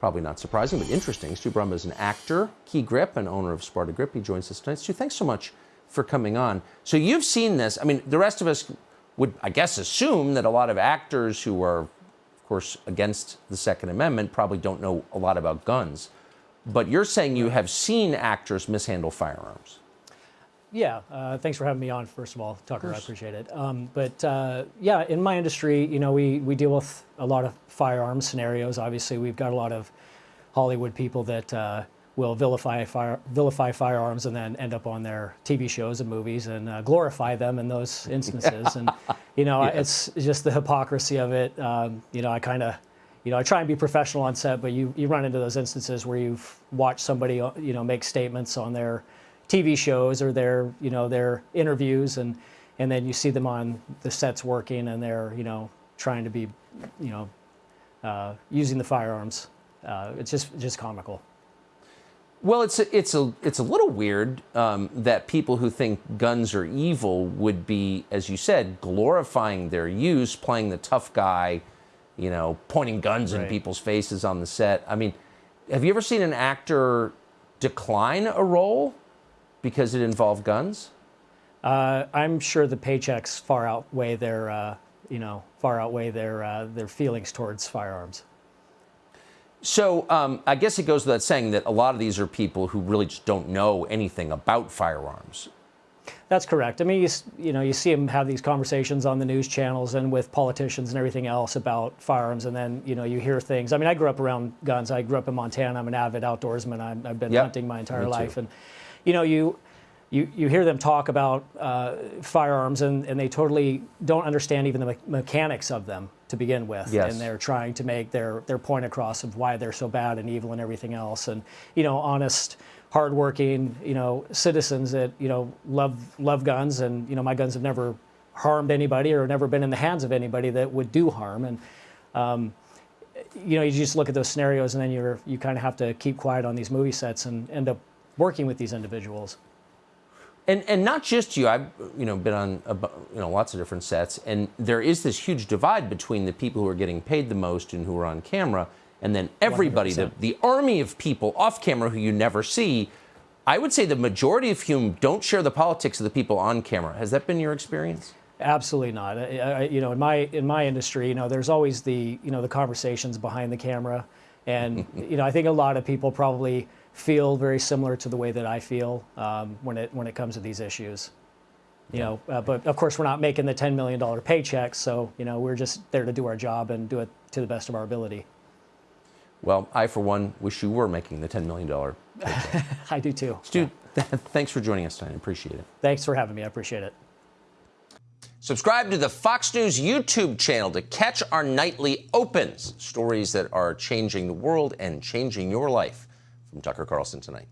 Probably not surprising, but interesting. Stu Brumbaugh is an actor, Key Grip, and owner of Sparta Grip. He joins us tonight. Stu, thanks so much for coming on. So you've seen this. I mean, the rest of us would, I guess, assume that a lot of actors who are, of course, against the Second Amendment probably don't know a lot about guns. But you're saying you have seen actors mishandle firearms. Yeah, uh, thanks for having me on, first of all, Tucker. Of I appreciate it. Um, but uh, yeah, in my industry, you know, we, we deal with a lot of firearms scenarios. Obviously, we've got a lot of Hollywood people that uh, will vilify, fire, vilify firearms and then end up on their TV shows and movies and uh, glorify them in those instances. and, you know, it's just the hypocrisy of it. Um, you know, I kind of you know, I try and be professional on set, but you, you run into those instances where you've watched somebody, you know, make statements on their TV shows or their, you know, their interviews, and and then you see them on the sets working, and they're, you know, trying to be, you know, uh, using the firearms. Uh, it's just just comical. Well, it's a, it's a it's a little weird um, that people who think guns are evil would be, as you said, glorifying their use, playing the tough guy, you know, pointing guns right. in people's faces on the set. I mean, have you ever seen an actor decline a role because it involved guns? Uh, I'm sure the paychecks far outweigh their, uh, you know, far outweigh their uh, their feelings towards firearms. So um, I guess it goes without saying that a lot of these are people who really just don't know anything about firearms. That's correct. I mean, you, you know, you see them have these conversations on the news channels and with politicians and everything else about firearms, and then you know you hear things. I mean, I grew up around guns. I grew up in Montana. I'm an avid outdoorsman. i have been yep. hunting my entire life, and you know, you you, you hear them talk about uh, firearms and, and they totally don't understand even the me mechanics of them to begin with. Yes. And they're trying to make their, their point across of why they're so bad and evil and everything else. And, you know, honest, hardworking, you know, citizens that, you know, love, love guns. And, you know, my guns have never harmed anybody or never been in the hands of anybody that would do harm. And, um, you know, you just look at those scenarios and then you're, you kind of have to keep quiet on these movie sets and end up working with these individuals. And, and not just you, I've you know been on a, you know lots of different sets, and there is this huge divide between the people who are getting paid the most and who are on camera, and then everybody, the, the army of people off camera who you never see. I would say the majority of whom don't share the politics of the people on camera. Has that been your experience? Absolutely not. I, I, you know, in my in my industry, you know, there's always the you know the conversations behind the camera, and you know, I think a lot of people probably feel very similar to the way that I feel um, when it when it comes to these issues. You know, uh, but of course we're not making the $10 million paychecks, so you know we're just there to do our job and do it to the best of our ability. Well, I for one wish you were making the $10 million paycheck. I do too. Stu, yeah. thanks for joining us tonight. I appreciate it. Thanks for having me. I appreciate it. Subscribe to the Fox News YouTube channel to catch our nightly opens, stories that are changing the world and changing your life from Tucker Carlson tonight.